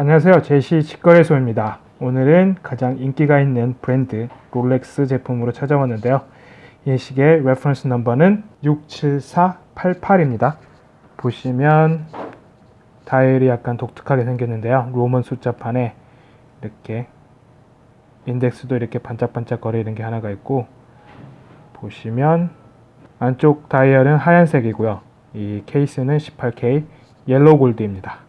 안녕하세요. 제시 직거래소입니다. 오늘은 가장 인기가 있는 브랜드 롤렉스 제품으로 찾아왔는데요. 이 시계의 reference number는 67488입니다. 보시면 다이얼이 약간 독특하게 생겼는데요. Roman 숫자판에 이렇게 인덱스도 이렇게 반짝반짝 거리는 게 하나가 있고 보시면 안쪽 다이얼은 하얀색이고요. 이 케이스는 18K yellow gold입니다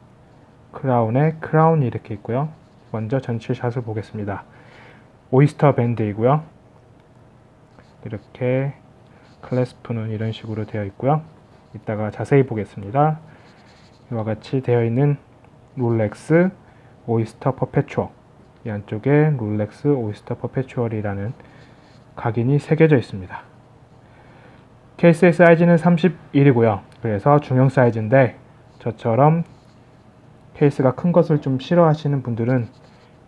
crown에 crown이 이렇게 있고요. 먼저 전체 shot을 보겠습니다. Oyster 밴드이고요. 이렇게 clasp는 이런 식으로 되어 있고요. 이따가 자세히 보겠습니다. 이와 같이 되어 있는 롤렉스 Oyster Perpetual 이 안쪽에 롤렉스 오이스터 퍼페추얼이라는 각인이 새겨져 있습니다. 케이스의 사이즈는 31이고요. 그래서 중형 사이즈인데 저처럼 케이스가 큰 것을 좀 싫어하시는 분들은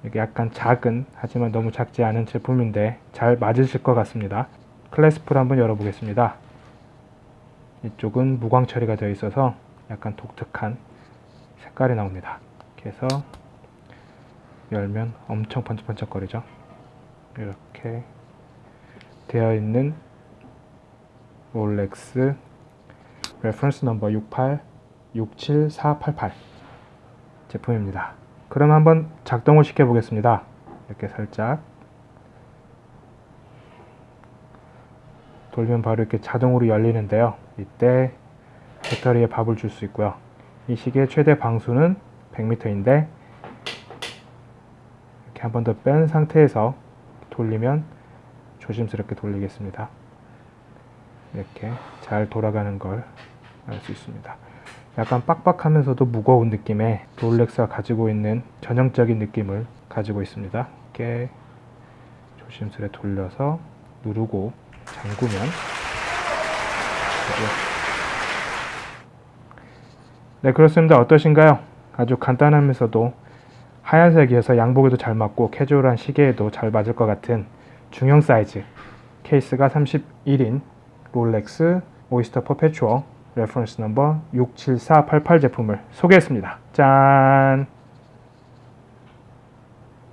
이게 약간 작은 하지만 너무 작지 않은 제품인데 잘 맞으실 것 같습니다. 클래스프를 한번 열어보겠습니다. 이쪽은 무광 처리가 되어 있어서 약간 독특한 색깔이 나옵니다. 해서 열면 엄청 번쩍번쩍거리죠? 이렇게 되어 있는 롤렉스 reference number 68 67488 제품입니다. 그럼 한번 작동을 시켜 보겠습니다. 이렇게 살짝. 돌면 바로 이렇게 자동으로 열리는데요. 이때 배터리에 밥을 줄 수 있고요. 이 시계의 최대 방수는 100m인데 이렇게 한 번 더 뺀 상태에서 돌리면 조심스럽게 돌리겠습니다. 이렇게 잘 돌아가는 걸 알 수 있습니다 약간 빡빡하면서도 무거운 느낌의 롤렉스가 가지고 있는 전형적인 느낌을 가지고 있습니다. 이렇게 조심스레 돌려서 누르고 잠그면 네 그렇습니다. 어떠신가요? 아주 간단하면서도 하얀색이어서 양복에도 잘 맞고 캐주얼한 시계에도 잘 맞을 것 같은 중형 사이즈 케이스가 31인 롤렉스 Oyster Perpetual reference number 67488 제품을 소개했습니다. 짠!